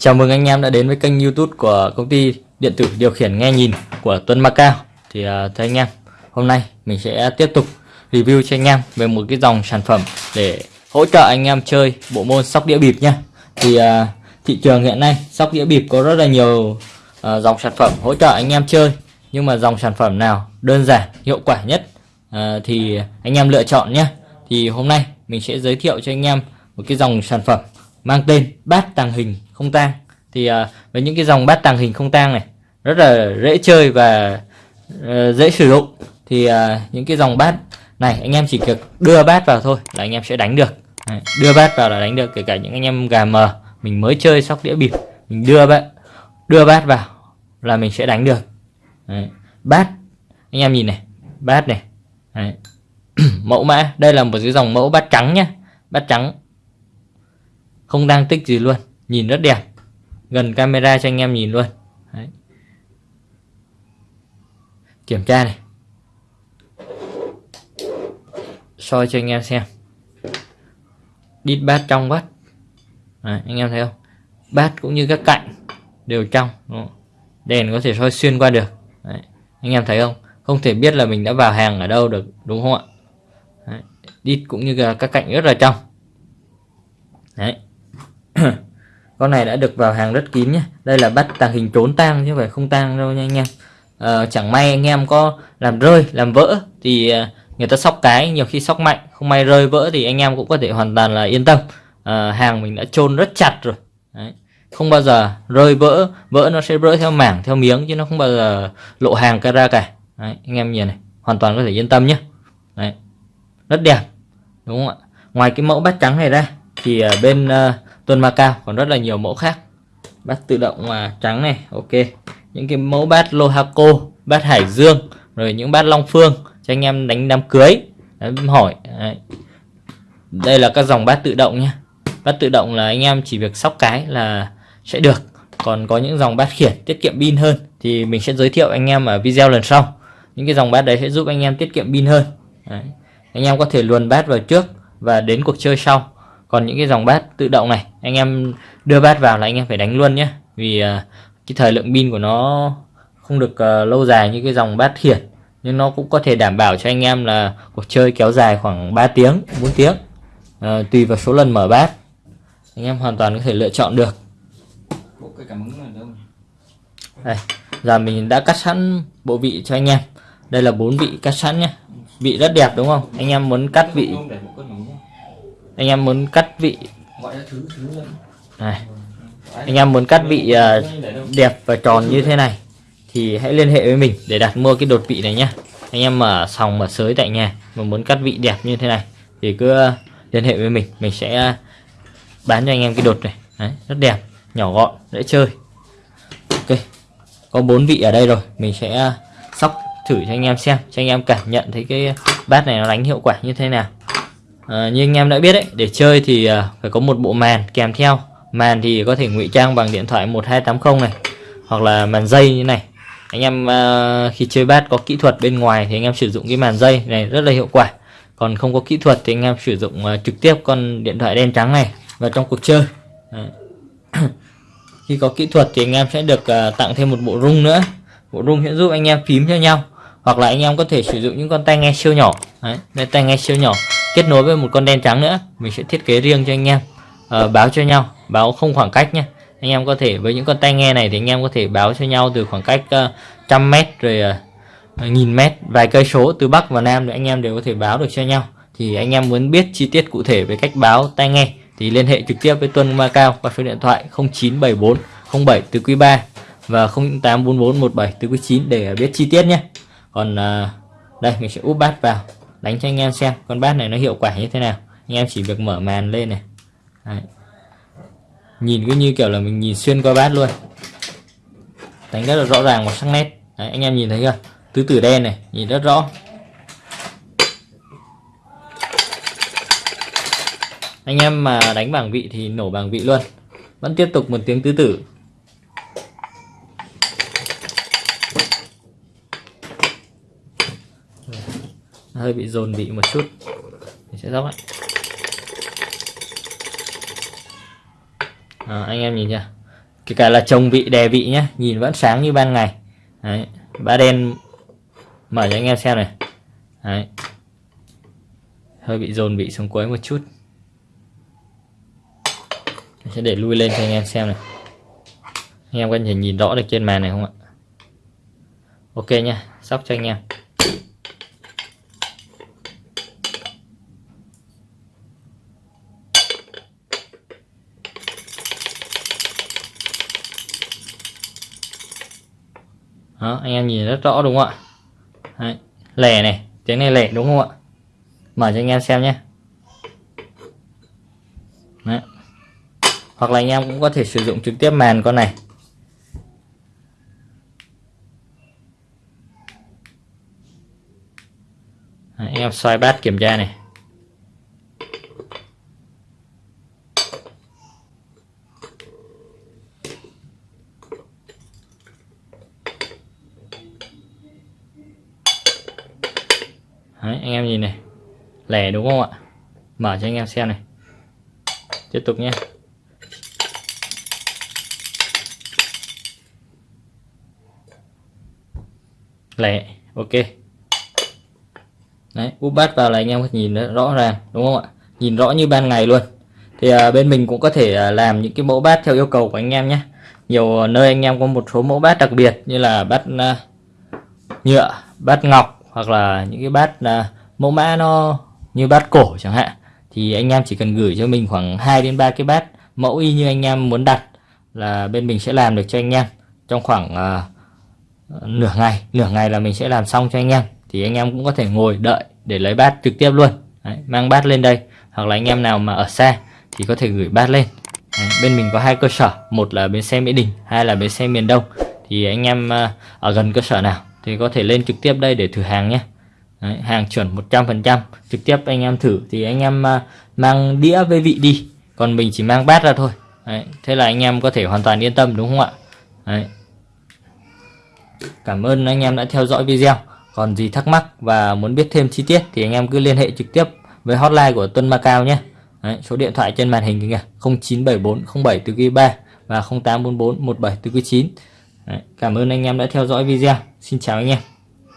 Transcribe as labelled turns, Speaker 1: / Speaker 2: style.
Speaker 1: Chào mừng anh em đã đến với kênh youtube của công ty điện tử điều khiển nghe nhìn của Tuấn Macao Thì uh, thưa anh em, hôm nay mình sẽ tiếp tục review cho anh em về một cái dòng sản phẩm để hỗ trợ anh em chơi bộ môn sóc đĩa bịp nha Thì uh, thị trường hiện nay sóc đĩa bịp có rất là nhiều uh, dòng sản phẩm hỗ trợ anh em chơi. Nhưng mà dòng sản phẩm nào đơn giản, hiệu quả nhất uh, thì anh em lựa chọn nhé Thì hôm nay mình sẽ giới thiệu cho anh em một cái dòng sản phẩm mang tên bát tàng hình không tang. Thì uh, với những cái dòng bát tàng hình không tang này rất là dễ chơi và uh, dễ sử dụng. Thì uh, những cái dòng bát này anh em chỉ việc đưa bát vào thôi là anh em sẽ đánh được. Đấy, đưa bát vào là đánh được kể cả những anh em gà mờ mình mới chơi sóc đĩa bịp mình đưa bát đưa bát vào là mình sẽ đánh được. Đấy, bát anh em nhìn này bát này Đấy. mẫu mã đây là một cái dòng mẫu bát trắng nhá bát trắng không đang tích gì luôn nhìn rất đẹp. Gần camera cho anh em nhìn luôn. Đấy. kiểm tra này. Soi cho anh em xem. Đít bát trong bát Đấy, anh em thấy không? Bát cũng như các cạnh đều trong. Đèn có thể soi xuyên qua được. Đấy. anh em thấy không? Không thể biết là mình đã vào hàng ở đâu được đúng không ạ? Đấy. đít cũng như các cạnh rất là trong. Đấy con này đã được vào hàng rất kín nhé. Đây là bắt tàng hình trốn tang chứ phải không tang đâu nha anh em. À, chẳng may anh em có làm rơi làm vỡ thì ờ, người ta sóc cái nhiều khi sóc mạnh. Không may rơi vỡ thì anh em cũng có thể hoàn toàn là yên tâm. À, hàng mình đã chôn rất chặt rồi. Đấy. không bao giờ rơi vỡ vỡ nó sẽ vỡ theo mảng theo miếng chứ nó không bao giờ lộ hàng cái ra cả. Đấy, anh em nhìn này hoàn toàn có thể yên tâm nhé. Đấy. rất đẹp đúng không ạ? Ngoài cái mẫu bát trắng này ra thì bên uh, Tuần Macao còn rất là nhiều mẫu khác. Bát tự động à, trắng này ok. Những cái mẫu bát Lohaco bát Hải Dương rồi những bát Long Phương cho anh em đánh đám cưới. Đấy, hỏi Đấy. đây là các dòng bát tự động nhé bát tự động là anh em chỉ việc sóc cái là sẽ được. Còn có những dòng bát khiển tiết kiệm pin hơn thì mình sẽ giới thiệu anh em ở video lần sau. Những cái dòng bát đấy sẽ giúp anh em tiết kiệm pin hơn. Đấy. anh em có thể luồn bát vào trước và đến cuộc chơi sau còn những cái dòng bát tự động này anh em đưa bát vào là anh em phải đánh luôn nhé vì uh, cái thời lượng pin của nó không được uh, lâu dài như cái dòng bát khiển nhưng nó cũng có thể đảm bảo cho anh em là cuộc chơi kéo dài khoảng 3 tiếng 4 tiếng. Uh, tùy vào số lần mở bát anh em hoàn toàn có thể lựa chọn được. Đây giờ mình đã cắt sẵn bộ vị cho anh em. Đây là bốn vị cắt sẵn nhé vị rất đẹp đúng không? Anh em muốn cắt vị anh em muốn cắt vị này. Anh em muốn cắt vị uh, đẹp và tròn như thế này thì hãy liên hệ với mình để đặt mua cái đột vị này nhé anh em mở sòng mở sới tại nhà mà muốn cắt vị đẹp như thế này thì cứ uh, liên hệ với mình. Mình sẽ uh, bán cho anh em cái đột này. Đấy, rất đẹp nhỏ gọn dễ chơi. Ok có bốn vị ở đây rồi. Mình sẽ sóc thử cho anh em xem cho anh em cảm nhận thấy cái bát này nó đánh hiệu quả như thế nào à, như anh em đã biết đấy để chơi thì uh, phải có một bộ màn kèm theo. Màn thì có thể ngụy trang bằng điện thoại 1280 này hoặc là màn dây như này. Anh em uh, khi chơi bát có kỹ thuật bên ngoài thì anh em sử dụng cái màn dây này rất là hiệu quả. Còn không có kỹ thuật thì anh em sử dụng uh, trực tiếp con điện thoại đen trắng này vào trong cuộc chơi. Khi có kỹ thuật thì anh em sẽ được uh, tặng thêm một bộ rung nữa. Bộ rung sẽ giúp anh em phím cho nhau hoặc là anh em có thể sử dụng những con tai nghe siêu nhỏ. Đấy, đây tai nghe siêu nhỏ kết nối với một con đen trắng nữa. Mình sẽ thiết kế riêng cho anh em. Uh, báo cho nhau. Báo không khoảng cách nhé. Anh em có thể với những con tai nghe này thì anh em có thể báo cho nhau từ khoảng cách uh, trăm mét rồi uh, nghìn mét. Vài cây số từ bắc và nam thì anh em đều có thể báo được cho nhau. Thì anh em muốn biết chi tiết cụ thể về cách báo tai nghe thì liên hệ trực tiếp với Tuân Macao qua số điện thoại 0974 07 từ quý 3 và 0844 17 từ quý 9 để biết chi tiết nhé. Còn uh, đây mình sẽ úp bát vào đánh cho anh em xem con bát này nó hiệu quả như thế nào. Anh em chỉ việc mở màn lên này. Đấy. nhìn cứ như kiểu là mình nhìn xuyên qua bát luôn. Đánh rất là rõ ràng và sắc nét. Đấy, anh em nhìn thấy chưa? Tứ tử đen này nhìn rất rõ. Anh em mà đánh bảng vị thì nổ bảng vị luôn. Vẫn tiếp tục một tiếng tứ tử. Hơi bị dồn bị một chút. Mình sẽ dốc lại à, anh em nhìn chưa? Kể cả là trồng vị đè vị nhé nhìn vẫn sáng như ban ngày. Đấy. bát đen mở cho anh em xem này. Đấy. hơi bị dồn vị xuống cuối một chút. Mình sẽ để lui lên cho anh em xem này. Anh em có thể nhìn rõ được trên màn này không ạ? Ok nha sóc cho anh em. Đó anh em nhìn rất rõ đúng không ạ Đấy. lẻ này tiếng này lẻ đúng không ạ mở cho anh em xem nhé Đấy. hoặc là anh em cũng có thể sử dụng trực tiếp màn con này Đấy, anh em xoay bát kiểm tra này Đấy, anh em nhìn này. Lẻ đúng không ạ? Mở cho anh em xem này. Tiếp tục nhé. Lẻ ok. Đấy úp bát vào là anh em có nhìn rõ ràng đúng không ạ? Nhìn rõ như ban ngày luôn. Thì à, bên mình cũng có thể à, làm những cái mẫu bát theo yêu cầu của anh em nhé. Nhiều nơi anh em có một số mẫu bát đặc biệt như là bát à, nhựa bát ngọc hoặc là những cái bát à, mẫu mã nó như bát cổ chẳng hạn thì anh em chỉ cần gửi cho mình khoảng 2 đến 3 cái bát mẫu y như anh em muốn đặt là bên mình sẽ làm được cho anh em trong khoảng à, nửa ngày. Nửa ngày là mình sẽ làm xong cho anh em thì anh em cũng có thể ngồi đợi để lấy bát trực tiếp luôn. Đấy, mang bát lên đây hoặc là anh em nào mà ở xa thì có thể gửi bát lên. Đấy, bên mình có hai cơ sở một là bến xe mỹ đình hai là bến xe miền đông. Thì anh em à, ở gần cơ sở nào thì có thể lên trực tiếp đây để thử hàng nhé. Đấy, hàng chuẩn 100% trực tiếp anh em thử thì anh em à, mang đĩa với vị đi. Còn mình chỉ mang bát ra thôi. Đấy, thế là anh em có thể hoàn toàn yên tâm đúng không ạ? Đấy. cảm ơn anh em đã theo dõi video. Còn gì thắc mắc và muốn biết thêm chi tiết thì anh em cứ liên hệ trực tiếp với hotline của Tuân Macao nhé. Đấy, số điện thoại trên màn hình kìa 0974 07 từ 3 và 0844 17 từ 9 Đấy, cảm ơn anh em đã theo dõi video. Xin chào anh em.